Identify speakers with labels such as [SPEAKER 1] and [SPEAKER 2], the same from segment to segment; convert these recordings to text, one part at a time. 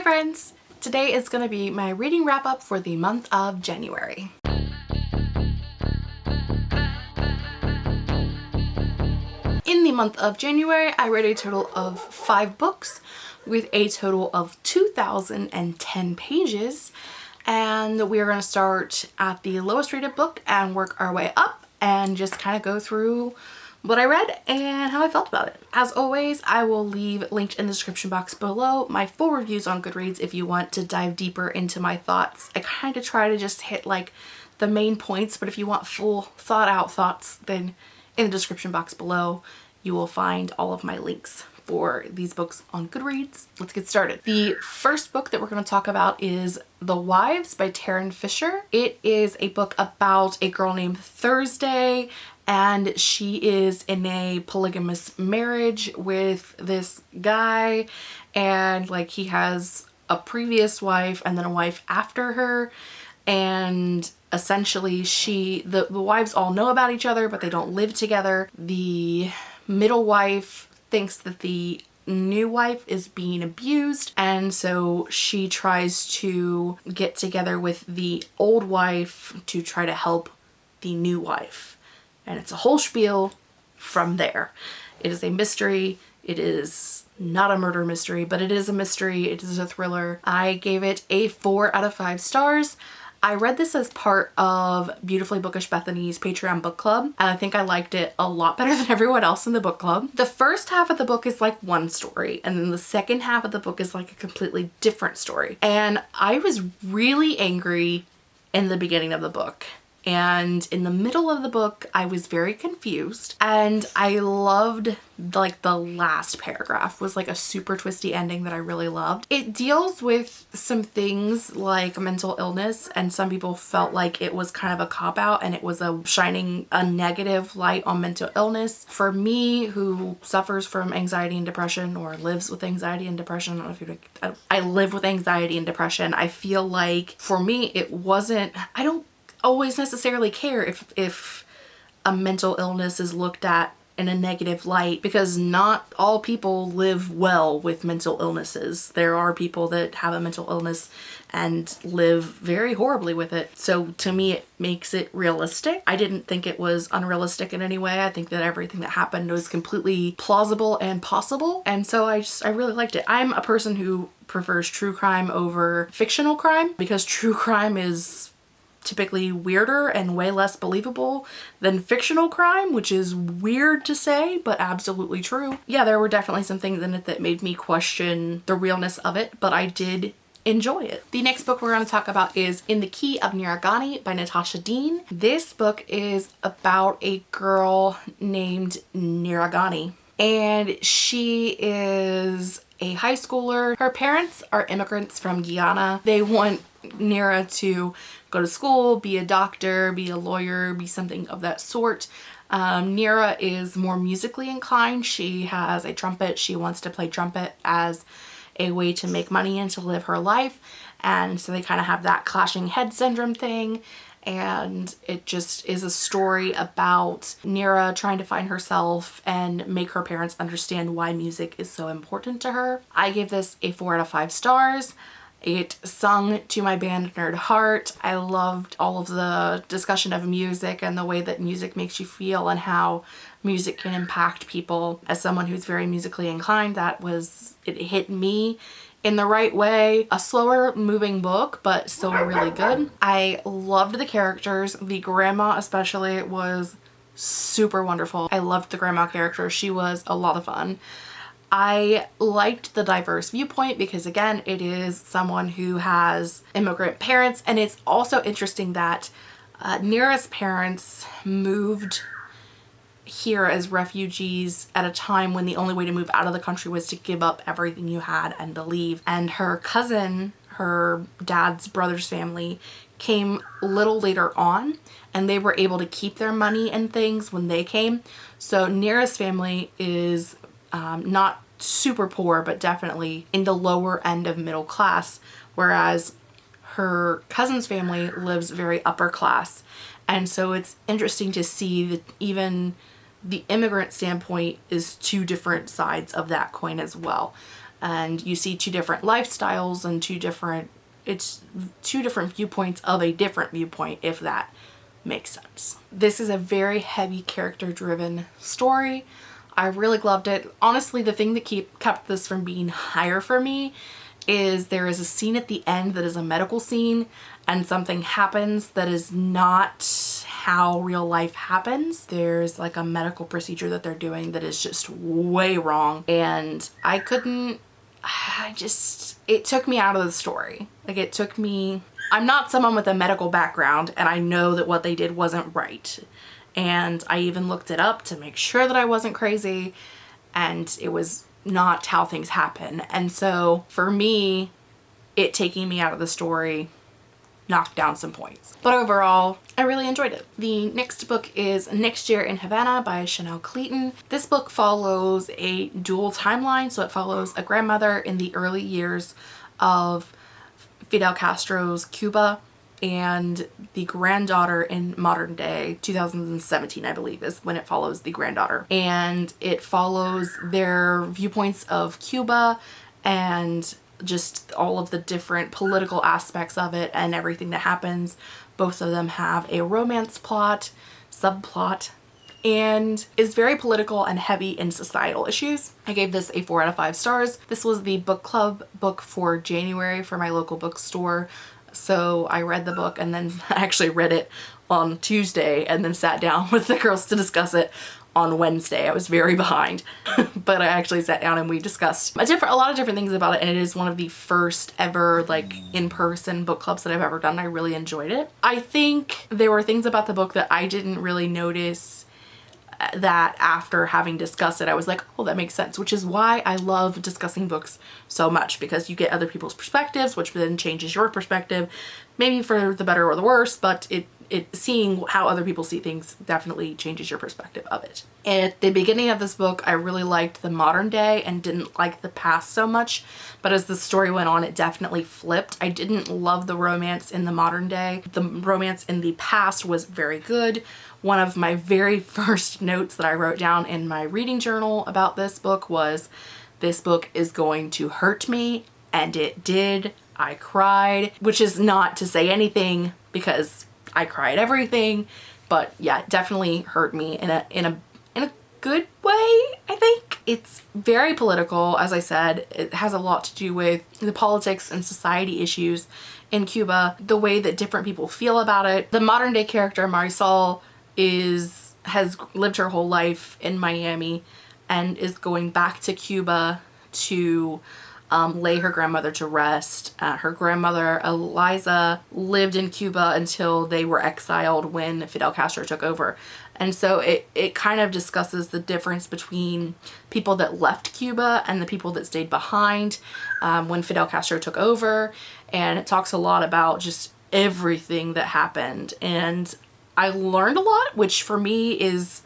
[SPEAKER 1] Hi friends! Today is going to be my reading wrap up for the month of January. In the month of January, I read a total of five books with a total of 2,010 pages. And we are going to start at the lowest rated book and work our way up and just kind of go through what I read and how I felt about it. As always, I will leave linked in the description box below my full reviews on Goodreads if you want to dive deeper into my thoughts. I kind of try to just hit like the main points, but if you want full thought out thoughts, then in the description box below, you will find all of my links for these books on Goodreads. Let's get started. The first book that we're going to talk about is The Wives by Tarryn Fisher. It is a book about a girl named Thursday and she is in a polygamous marriage with this guy. And like he has a previous wife and then a wife after her. And essentially she the, the wives all know about each other but they don't live together. The middle wife thinks that the new wife is being abused. And so she tries to get together with the old wife to try to help the new wife and it's a whole spiel from there. It is a mystery. It is not a murder mystery, but it is a mystery. It is a thriller. I gave it a four out of five stars. I read this as part of Beautifully Bookish Bethany's Patreon book club and I think I liked it a lot better than everyone else in the book club. The first half of the book is like one story and then the second half of the book is like a completely different story. And I was really angry in the beginning of the book and in the middle of the book I was very confused and I loved like the last paragraph was like a super twisty ending that I really loved. It deals with some things like mental illness and some people felt like it was kind of a cop-out and it was a shining a negative light on mental illness. For me who suffers from anxiety and depression or lives with anxiety and depression, I don't know if you I live with anxiety and depression, I feel like for me it wasn't, I don't always necessarily care if, if a mental illness is looked at in a negative light because not all people live well with mental illnesses. There are people that have a mental illness and live very horribly with it. So to me it makes it realistic. I didn't think it was unrealistic in any way. I think that everything that happened was completely plausible and possible and so I just I really liked it. I'm a person who prefers true crime over fictional crime because true crime is typically weirder and way less believable than fictional crime, which is weird to say, but absolutely true. Yeah, there were definitely some things in it that made me question the realness of it, but I did enjoy it. The next book we're going to talk about is In the Key of Nira Ghani by Natasha Deen. This book is about a girl named Nira Ghani and she is a high schooler. Her parents are immigrants from Guyana. They want Nira to go to school, be a doctor, be a lawyer, be something of that sort. Um, Nira is more musically inclined. She has a trumpet. She wants to play trumpet as a way to make money and to live her life. And so they kind of have that clashing head syndrome thing. And it just is a story about Nira trying to find herself and make her parents understand why music is so important to her. I gave this a four out of five stars. It sung to my band Nerd Heart. I loved all of the discussion of music and the way that music makes you feel and how music can impact people. As someone who's very musically inclined, that was, it hit me in the right way. A slower moving book, but still really good. I loved the characters. The grandma especially was super wonderful. I loved the grandma character. She was a lot of fun. I liked the diverse viewpoint because again, it is someone who has immigrant parents and it's also interesting that uh, Nira's parents moved here as refugees at a time when the only way to move out of the country was to give up everything you had and to leave. And her cousin, her dad's brother's family, came a little later on and they were able to keep their money and things when they came. So Nira's family is um, not super poor, but definitely in the lower end of middle class, whereas her cousin's family lives very upper class. And so it's interesting to see that even the immigrant standpoint is two different sides of that coin as well. and you see two different lifestyles and two different it's two different viewpoints of a different viewpoint if that makes sense. This is a very heavy character driven story. I really loved it. Honestly, the thing that keep kept this from being higher for me is there is a scene at the end that is a medical scene and something happens that is not how real life happens. There's like a medical procedure that they're doing that is just way wrong and I couldn't I just, it took me out of the story. Like it took me, I'm not someone with a medical background and I know that what they did wasn't right. And I even looked it up to make sure that I wasn't crazy and it was not how things happen. And so for me, it taking me out of the story knocked down some points. But overall, I really enjoyed it. The next book is Next Year in Havana by Chanel Cleeton. This book follows a dual timeline, so it follows a grandmother in the early years of Fidel Castro's Cuba and the granddaughter in modern day 2017 I believe is when it follows the granddaughter and it follows their viewpoints of Cuba and just all of the different political aspects of it and everything that happens. Both of them have a romance plot, subplot, and is very political and heavy in societal issues. I gave this a 4 out of 5 stars. This was the book club book for January for my local bookstore. So I read the book and then actually read it on Tuesday and then sat down with the girls to discuss it on Wednesday. I was very behind, but I actually sat down and we discussed a different, a lot of different things about it. And it is one of the first ever like in-person book clubs that I've ever done. I really enjoyed it. I think there were things about the book that I didn't really notice that after having discussed it, I was like, oh, that makes sense, which is why I love discussing books so much because you get other people's perspectives, which then changes your perspective, maybe for the better or the worse, but it it seeing how other people see things definitely changes your perspective of it. At the beginning of this book, I really liked the modern day and didn't like the past so much, but as the story went on, it definitely flipped. I didn't love the romance in the modern day. The romance in the past was very good. One of my very first notes that I wrote down in my reading journal about this book was, this book is going to hurt me, and it did. I cried, which is not to say anything because I cried everything, but yeah, it definitely hurt me in a, in a, in a good way, I think. It's very political, as I said. It has a lot to do with the politics and society issues in Cuba, the way that different people feel about it. The modern day character Marisol is has lived her whole life in Miami and is going back to Cuba to um, lay her grandmother to rest. Uh, her grandmother, Eliza, lived in Cuba until they were exiled when Fidel Castro took over. And so it, it kind of discusses the difference between people that left Cuba and the people that stayed behind um, when Fidel Castro took over. And it talks a lot about just everything that happened. And I learned a lot, which for me is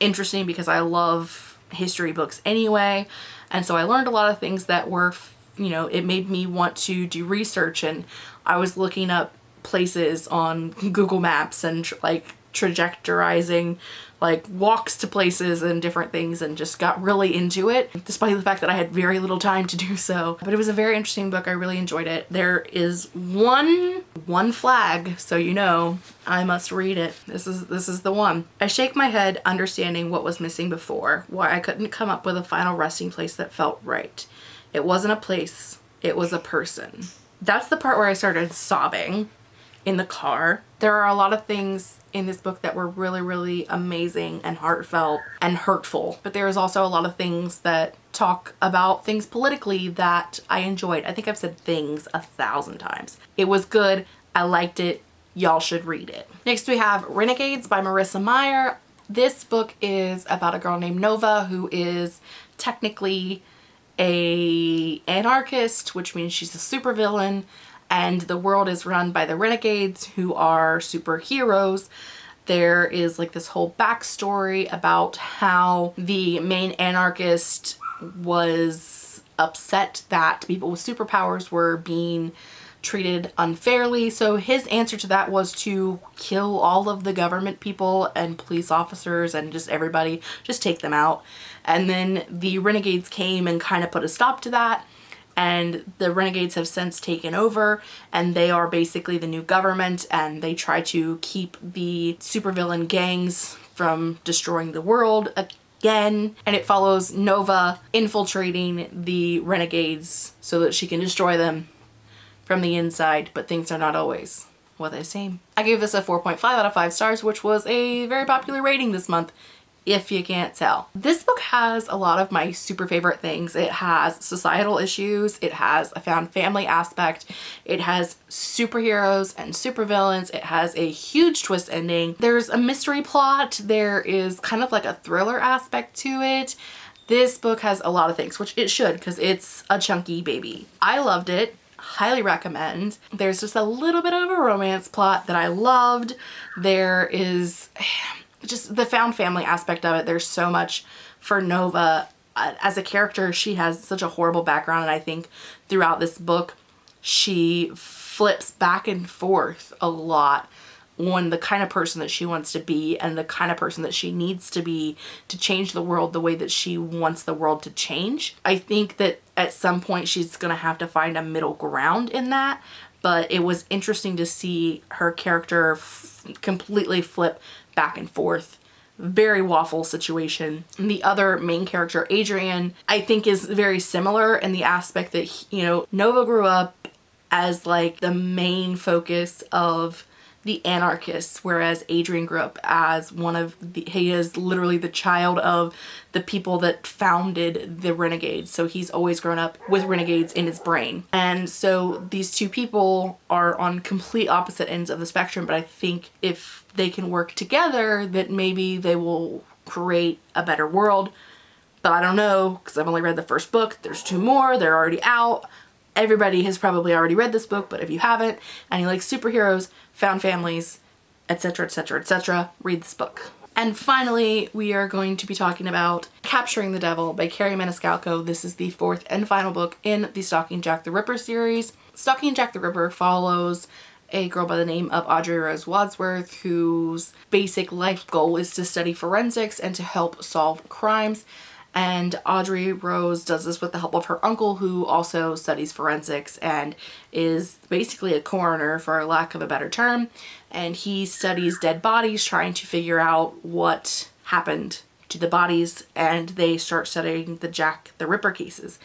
[SPEAKER 1] interesting because I love history books anyway. And so I learned a lot of things that were, you know, it made me want to do research and I was looking up places on Google Maps and like trajectorizing like walks to places and different things and just got really into it despite the fact that I had very little time to do so. But it was a very interesting book. I really enjoyed it. There is one one flag so you know I must read it. This is this is the one. I shake my head understanding what was missing before, why I couldn't come up with a final resting place that felt right. It wasn't a place, it was a person. That's the part where I started sobbing in the car. There are a lot of things in this book that were really, really amazing and heartfelt and hurtful. But there is also a lot of things that talk about things politically that I enjoyed. I think I've said things a thousand times. It was good. I liked it. Y'all should read it. Next we have Renegades by Marissa Meyer. This book is about a girl named Nova who is technically a anarchist, which means she's a supervillain and the world is run by the renegades who are superheroes there is like this whole backstory about how the main anarchist was upset that people with superpowers were being treated unfairly. So his answer to that was to kill all of the government people and police officers and just everybody, just take them out. And then the renegades came and kind of put a stop to that and the renegades have since taken over and they are basically the new government and they try to keep the supervillain gangs from destroying the world again and it follows Nova infiltrating the renegades so that she can destroy them from the inside but things are not always what they seem. I gave this a 4.5 out of 5 stars which was a very popular rating this month if you can't tell. This book has a lot of my super favorite things. It has societal issues, it has a found family aspect, it has superheroes and supervillains, it has a huge twist ending. There's a mystery plot, there is kind of like a thriller aspect to it. This book has a lot of things, which it should because it's a chunky baby. I loved it highly recommend. There's just a little bit of a romance plot that I loved. There is just the found family aspect of it. There's so much for Nova. Uh, as a character, she has such a horrible background and I think throughout this book, she flips back and forth a lot on the kind of person that she wants to be and the kind of person that she needs to be to change the world the way that she wants the world to change. I think that at some point she's going to have to find a middle ground in that, but it was interesting to see her character completely flip back and forth very waffle situation. And the other main character, Adrian, I think is very similar in the aspect that, he, you know, Nova grew up as like the main focus of the anarchists, whereas Adrian grew up as one of the, he is literally the child of the people that founded the Renegades. So he's always grown up with Renegades in his brain. And so these two people are on complete opposite ends of the spectrum, but I think if they can work together, that maybe they will create a better world. But I don't know, because I've only read the first book. There's two more, they're already out. Everybody has probably already read this book, but if you haven't and you like superheroes, found families, etc, etc, etc, read this book. And finally, we are going to be talking about Capturing the Devil by Kerri Maniscalco. This is the fourth and final book in the Stalking Jack the Ripper series. Stalking Jack the Ripper follows a girl by the name of Audrey Rose Wadsworth whose basic life goal is to study forensics and to help solve crimes and Audrey Rose does this with the help of her uncle who also studies forensics and is basically a coroner for lack of a better term and he studies dead bodies trying to figure out what happened to the bodies and they start studying the Jack the Ripper cases.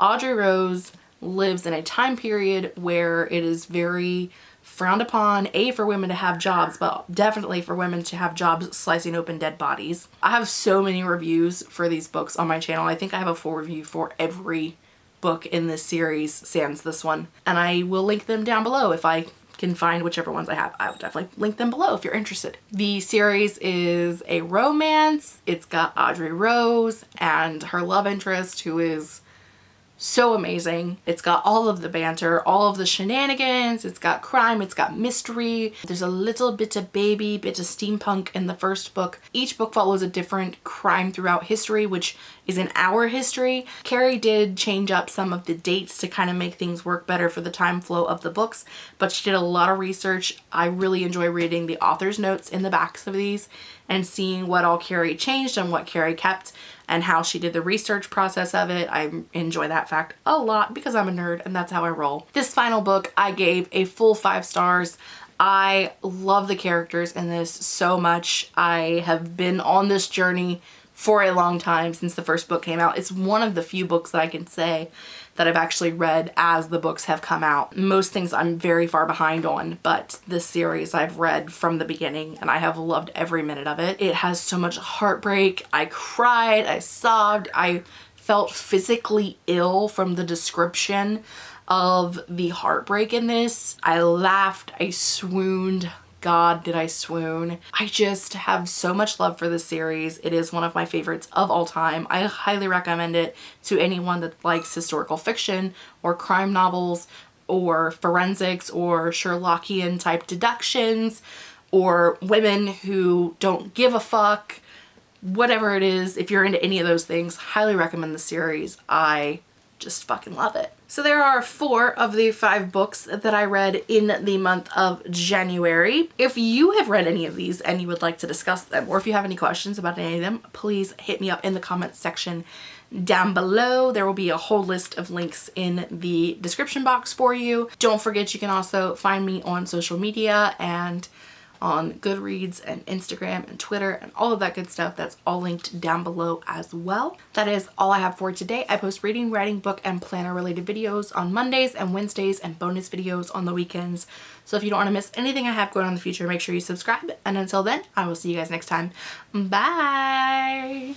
[SPEAKER 1] Audrey Rose lives in a time period where it is very frowned upon, A, for women to have jobs, but definitely for women to have jobs slicing open dead bodies. I have so many reviews for these books on my channel. I think I have a full review for every book in this series, sans this one. And I will link them down below if I can find whichever ones I have. I will definitely link them below if you're interested. The series is a romance. It's got Audrey Rose and her love interest who is so amazing. It's got all of the banter, all of the shenanigans, it's got crime, it's got mystery. There's a little bit of baby, bit of steampunk in the first book. Each book follows a different crime throughout history, which is in our history. Kerri did change up some of the dates to kind of make things work better for the time flow of the books, but she did a lot of research. I really enjoy reading the author's notes in the backs of these and seeing what all Kerri changed and what Kerri kept and how she did the research process of it. I enjoy that fact a lot because I'm a nerd and that's how I roll. This final book I gave a full five stars. I love the characters in this so much. I have been on this journey for a long time since the first book came out. It's one of the few books that I can say that I've actually read as the books have come out. Most things I'm very far behind on, but this series I've read from the beginning and I have loved every minute of it. It has so much heartbreak. I cried, I sobbed, I felt physically ill from the description of the heartbreak in this. I laughed, I swooned, God, did I swoon. I just have so much love for this series. It is one of my favorites of all time. I highly recommend it to anyone that likes historical fiction or crime novels or forensics or Sherlockian type deductions or women who don't give a fuck whatever it is if you're into any of those things highly recommend the series i just fucking love it. So there are four of the five books that I read in the month of January. If you have read any of these and you would like to discuss them or if you have any questions about any of them, please hit me up in the comments section down below. There will be a whole list of links in the description box for you. Don't forget you can also find me on social media and on Goodreads and Instagram and Twitter and all of that good stuff. That's all linked down below as well. That is all I have for today. I post reading, writing, book, and planner related videos on Mondays and Wednesdays and bonus videos on the weekends. So if you don't want to miss anything I have going on in the future, make sure you subscribe. And until then, I will see you guys next time. Bye!